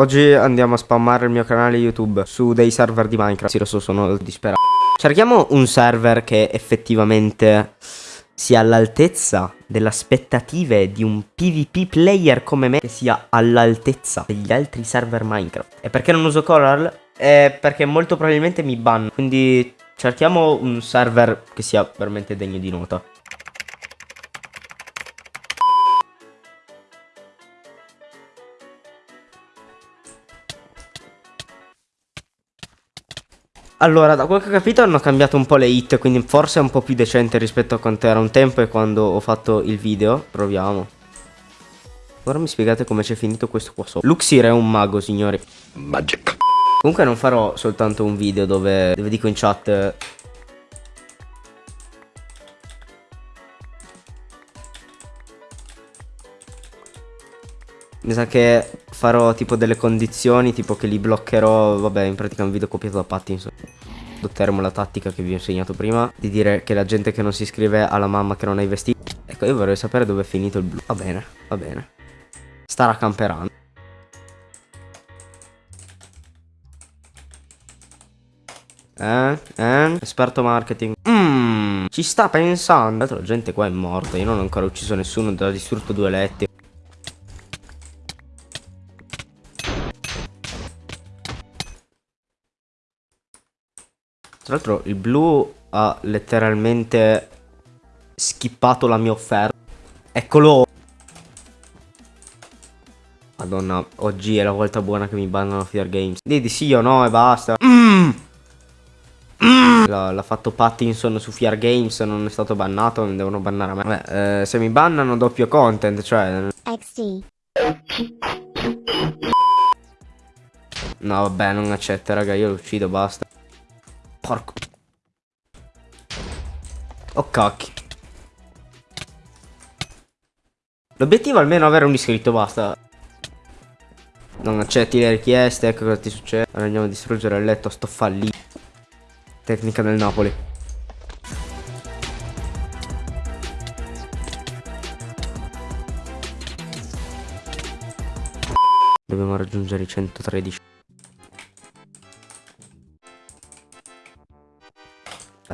Oggi andiamo a spammare il mio canale YouTube su dei server di Minecraft. Sì, lo so, sono disperato. Cerchiamo un server che effettivamente sia all'altezza delle aspettative di un PvP player come me, che sia all'altezza degli altri server Minecraft. E perché non uso Coral? È perché molto probabilmente mi ban. Quindi cerchiamo un server che sia veramente degno di nota. Allora, da quel che ho capito hanno cambiato un po' le hit, quindi forse è un po' più decente rispetto a quanto era un tempo e quando ho fatto il video. Proviamo. Ora mi spiegate come c'è finito questo qua sopra. Luxir è un mago, signori. Magic. Comunque non farò soltanto un video dove, dove dico in chat... Mi sa che farò tipo delle condizioni, tipo che li bloccherò, vabbè in pratica un video copiato da Pattinson. Adotteremo la tattica che vi ho insegnato prima, di dire che la gente che non si iscrive alla mamma che non ha i vestiti. Ecco, io vorrei sapere dove è finito il blu. Va bene, va bene. Starà camperando. Eh? Eh? Esperto marketing. Mmm, ci sta pensando. Tra l'altro la gente qua è morta. Io non ho ancora ucciso nessuno. Ho distrutto due letti. Tra l'altro il blu ha letteralmente skippato la mia offerta. Eccolo. Madonna, oggi è la volta buona che mi bannano Fear Games. Dì di sì o no e basta. Mm. Mm. L'ha fatto Pattinson su Fear Games, non è stato bannato, non devono bannare a me. Vabbè, eh, se mi bannano doppio content, cioè... XD. No, vabbè, non accetta, raga, io lo uccido, basta. Porco. Oh cacchio. L'obiettivo è almeno avere un iscritto, basta. Non accetti le richieste, ecco cosa ti succede. Ora andiamo a distruggere il letto, sto fallito. Tecnica del Napoli. Dobbiamo raggiungere i 113.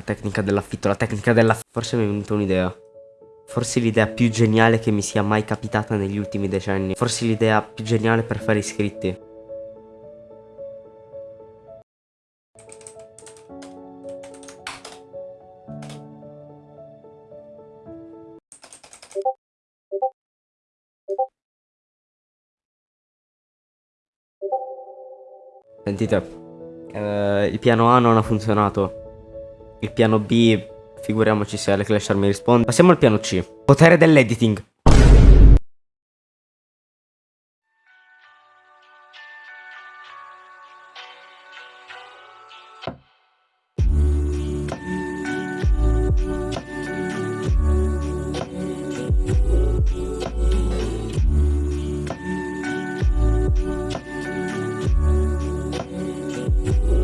Tecnica dell'affitto, la tecnica della... Forse mi è venuta un'idea. Forse l'idea più geniale che mi sia mai capitata negli ultimi decenni. Forse l'idea più geniale per fare iscritti. Sentite, eh, il piano A non ha funzionato. Il piano B, figuriamoci se Aleclasher mi risponde. Passiamo al piano C. Potere dell'editing. Thank